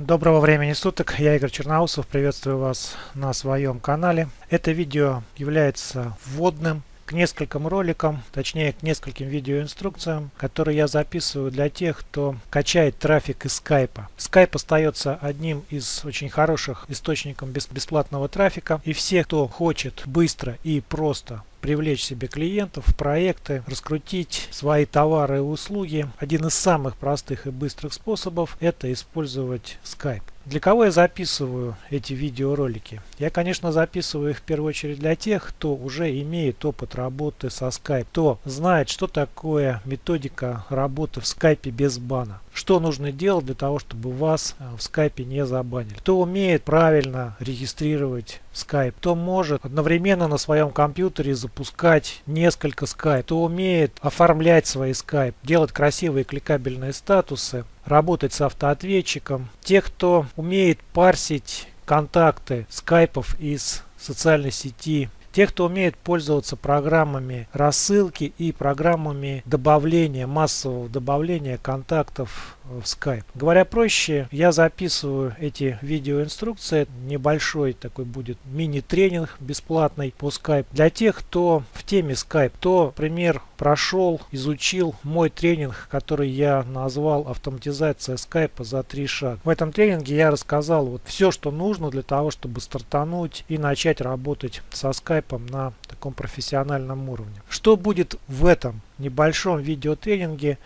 Доброго времени суток, я Игорь Черноусов, приветствую вас на своем канале. Это видео является вводным к нескольким роликам, точнее к нескольким видеоинструкциям, которые я записываю для тех, кто качает трафик из скайпа. Скайп остается одним из очень хороших источников бесплатного трафика и все, кто хочет быстро и просто привлечь себе клиентов, проекты, раскрутить свои товары и услуги. Один из самых простых и быстрых способов это использовать Skype. Для кого я записываю эти видеоролики? Я, конечно, записываю их в первую очередь для тех, кто уже имеет опыт работы со Skype, кто знает, что такое методика работы в Skype без бана. Что нужно делать для того, чтобы вас э, в скайпе не забанили? Кто умеет правильно регистрировать Skype, кто может одновременно на своем компьютере запускать несколько Skype, кто умеет оформлять свои Skype, делать красивые кликабельные статусы, работать с автоответчиком. Те, кто умеет парсить контакты скайпов из социальной сети те, кто умеет пользоваться программами рассылки и программами добавления, массового добавления контактов в Skype. Говоря проще, я записываю эти видеоинструкции. Небольшой такой будет мини-тренинг бесплатный по Skype. Для тех, кто в теме Skype, кто, например, прошел, изучил мой тренинг, который я назвал «Автоматизация Skype за три шага». В этом тренинге я рассказал вот все, что нужно для того, чтобы стартануть и начать работать со Skype на таком профессиональном уровне. Что будет в этом небольшом видеотренинге?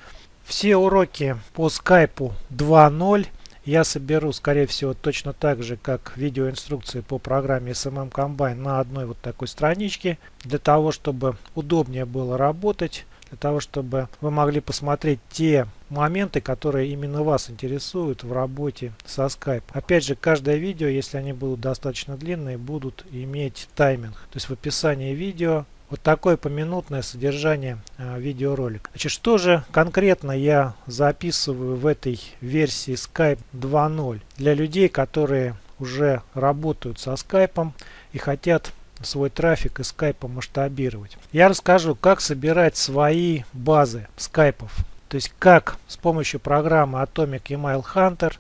Все уроки по скайпу 2.0 я соберу, скорее всего, точно так же, как видеоинструкции по программе SMM Combine на одной вот такой страничке, для того, чтобы удобнее было работать, для того, чтобы вы могли посмотреть те моменты, которые именно вас интересуют в работе со Skype. Опять же, каждое видео, если они будут достаточно длинные, будут иметь тайминг. То есть в описании видео вот такое поминутное содержание э, видеоролика. Значит, что же конкретно я записываю в этой версии Skype 2.0 для людей, которые уже работают со Skype и хотят свой трафик из Skype масштабировать. Я расскажу, как собирать свои базы скайпов. То есть как с помощью программы Atomic Email Hunter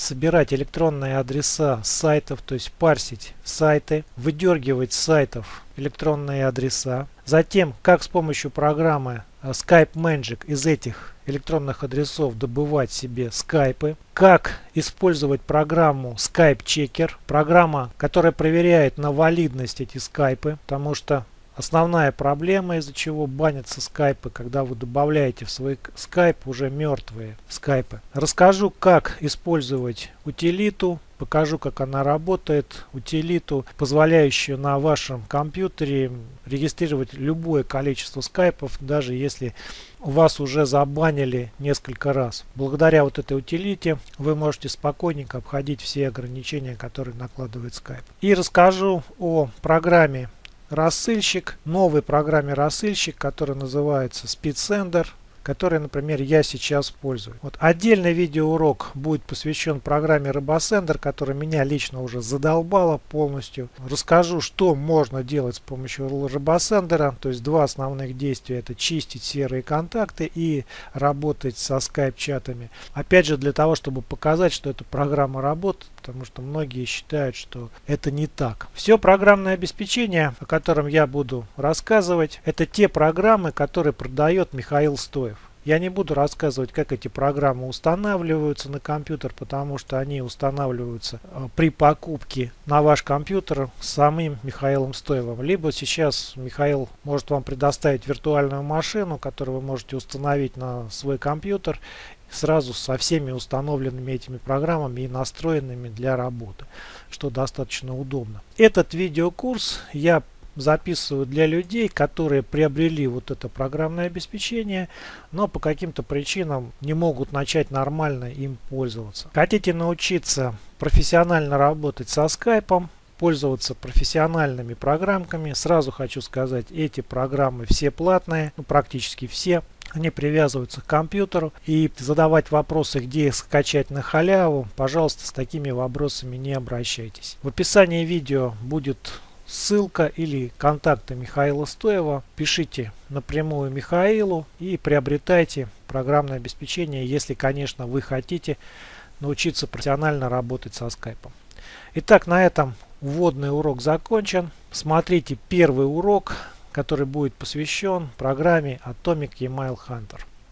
собирать электронные адреса сайтов, то есть парсить сайты, выдергивать с сайтов электронные адреса. Затем, как с помощью программы э, Skype Magic из этих электронных адресов добывать себе скайпы. Как использовать программу Skype Checker. Программа, которая проверяет на валидность эти скайпы. Потому что Основная проблема, из-за чего банятся скайпы, когда вы добавляете в свой скайп уже мертвые скайпы. Расскажу, как использовать утилиту, покажу, как она работает. Утилиту, позволяющую на вашем компьютере регистрировать любое количество скайпов, даже если вас уже забанили несколько раз. Благодаря вот этой утилите вы можете спокойненько обходить все ограничения, которые накладывает скайп. И расскажу о программе рассыльщик, новой программе рассыльщик, который называется SpeedSender который, например, я сейчас пользуюсь. Вот отдельный видеоурок будет посвящен программе RoboSender, которая меня лично уже задолбала полностью. Расскажу, что можно делать с помощью RoboSender. То есть два основных действия это чистить серые контакты и работать со скайп-чатами. Опять же для того, чтобы показать, что эта программа работает, потому что многие считают, что это не так. Все программное обеспечение, о котором я буду рассказывать, это те программы, которые продает Михаил Стоев. Я не буду рассказывать, как эти программы устанавливаются на компьютер, потому что они устанавливаются э, при покупке на ваш компьютер самим Михаилом Стоевым. Либо сейчас Михаил может вам предоставить виртуальную машину, которую вы можете установить на свой компьютер сразу со всеми установленными этими программами и настроенными для работы, что достаточно удобно. Этот видеокурс я записываю для людей, которые приобрели вот это программное обеспечение, но по каким-то причинам не могут начать нормально им пользоваться. Хотите научиться профессионально работать со скайпом, пользоваться профессиональными программками. Сразу хочу сказать, эти программы все платные, ну, практически все. Они привязываются к компьютеру и задавать вопросы, где их скачать на халяву, пожалуйста, с такими вопросами не обращайтесь. В описании видео будет ссылка или контакты Михаила Стоева. Пишите напрямую Михаилу и приобретайте программное обеспечение, если, конечно, вы хотите научиться профессионально работать со скайпом. Итак, на этом вводный урок закончен. Смотрите первый урок, который будет посвящен программе Atomic Email Hunter.